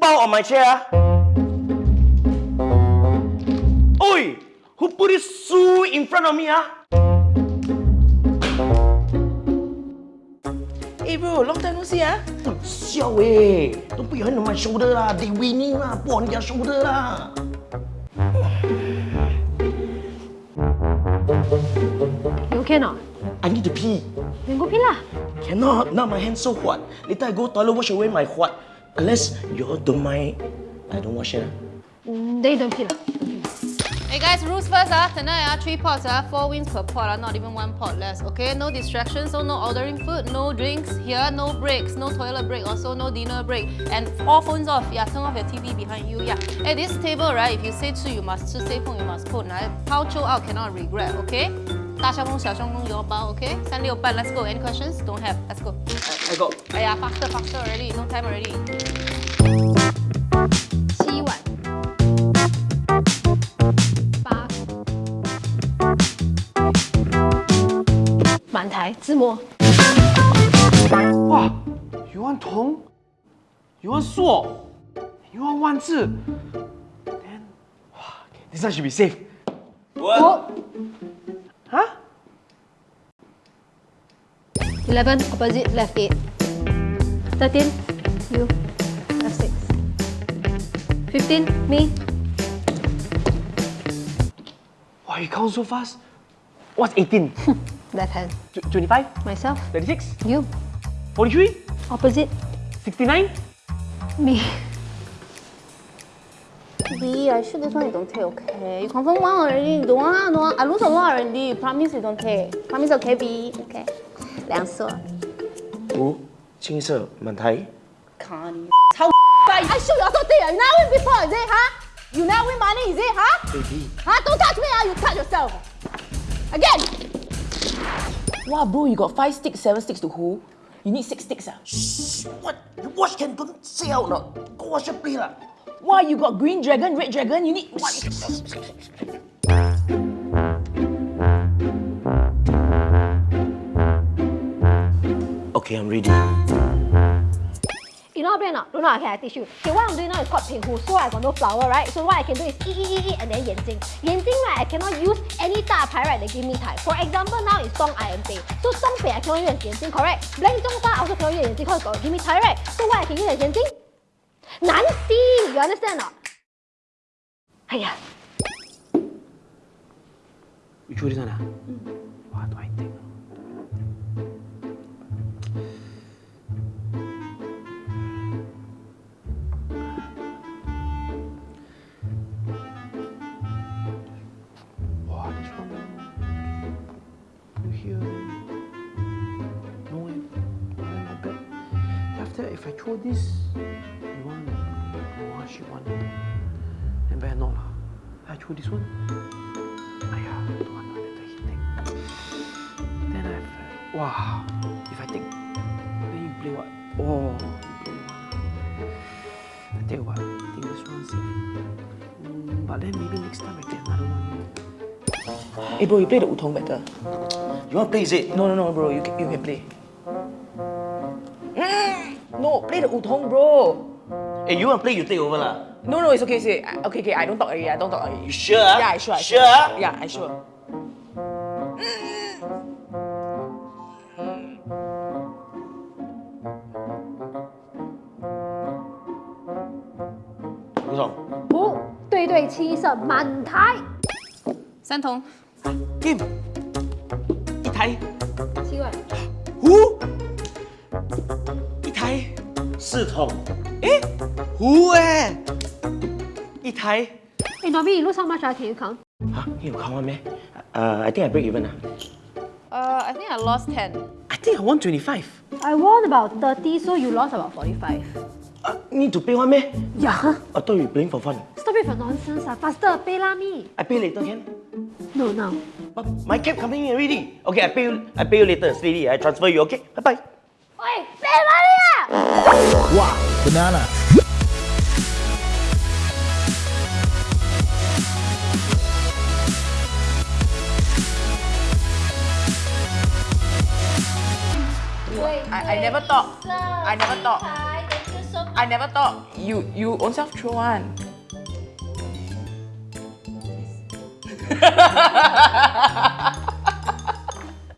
包 on my chair? Oi! Who put this shoe in front of me, ah? Hey bro, long time no see ah. Xiao eh! Don't put your hand on my shoulder lah. They winning lah. Put on their shoulder lah. You okay not? I need to pee. Then go pee lah. Cannot. Now my hands so hot. Later I go toilet wash away my hot. Unless you all don't mind, I don't wash it. ah. Mm, then you don't pee lah. Hey guys, rules first ah. Tonight ah, three pots ah, four wins per pot ah, not even one pot less. Okay, no distractions, so no ordering food, no drinks here, no breaks, no toilet break, also no dinner break, and all phones off. Yeah, turn off your TV behind you. Yeah. At this table right, if you say 吃 you must 吃，say 碰 you must put. 来抛球 out cannot regret. Okay. 大相公小相公有包，OK？三六半，Let's go. Any questions? Don't have. Let's go. I got 哎呀，faster, faster already. No time already. 七碗。八。满台自摸。Wow, you want Tong? You want Suo? You want Wan Zi? Then, wow, okay, this one should be safe. what? Huh? Eleven opposite left eight. Thirteen you left six. Fifteen me. Wow, you count so fast? What's 18? Left hand. Tw- 25? Myself. 36? You. 43? Opposite 69? me. B, I shoot this one, you don't take, okay? You confirm one already, you don't want, don't want. I lose a lot already, promise you don't take. Promise, okay, B? Okay. 两色。五，青色，满台。卡你超快！I shoot you also take. You never win before, is it, huh? You never win money, is it, huh? Baby. Huh? Don't touch me, huh? You touch yourself. Again. Wow, bro, you got five sticks, seven sticks to hold. You need six sticks ah. Shh, what? You watch can don't say out not. Go watch and play lah. Wow, you got green dragon, red dragon. You need what? Okay, I'm ready. You know how to play or not? Don't know, okay, I teach you. Okay, what I'm doing now is called 平湖. So I got no flower, right? So what I can do is 一一一一 and then 眼睛.眼睛 right, I cannot use any 大牌 right that give me time. For example, now is Song I am Pei. So Song Pei I cannot use 眼睛, correct? Blank 中花 I also cannot use 眼睛 because got give me time, right? So what I can use is Nanti, you understand not? Ayah. You curi sana? Hmm. What do I think? No way. No way, my bed. After, if I throw this, No, she want. Then better not lah. I throw this one. !aiya! don't want lah, later he take. Then I have, uh, wow, if I take, then you play what? Oh, you play one. I tell you what, I think this one safe. Mm, but then maybe next time I get another one. Hey bro, you play the Wutong better. You want to play, is it? No, no, no, bro. You can, you can play. Mm, No, play the Wutong, bro. Hey, you wanna play? You take over. No, no, it's okay. Okay. I don't talk. I don't do You sure? Yeah, I sure. Sure? Yeah, I sure. Wu 对对七色满台。三筒。Game. 一台。七万。Wu. 一台。四筒。Eh? Who eh? Yi Thai. Hey, Dobby, you look how much? Uh, can you count? Huh? You count one, man? Uh, I think I break even. Uh. Uh, I think I lost 10. I think I won 25. I won about 30, so you lost about 45. Uh, need to pay one, man? Yeah. I thought you were playing for fun. Stop it for nonsense. Uh. Faster, pay lah me. I pay later, can? No, now. But my cap coming in already. Okay, I pay you, I pay you later. Sweetie, I transfer you, okay? Bye-bye. Wait, pay money! Wow, banana. I, I never thought. I never thought. I never thought you you own self throw one.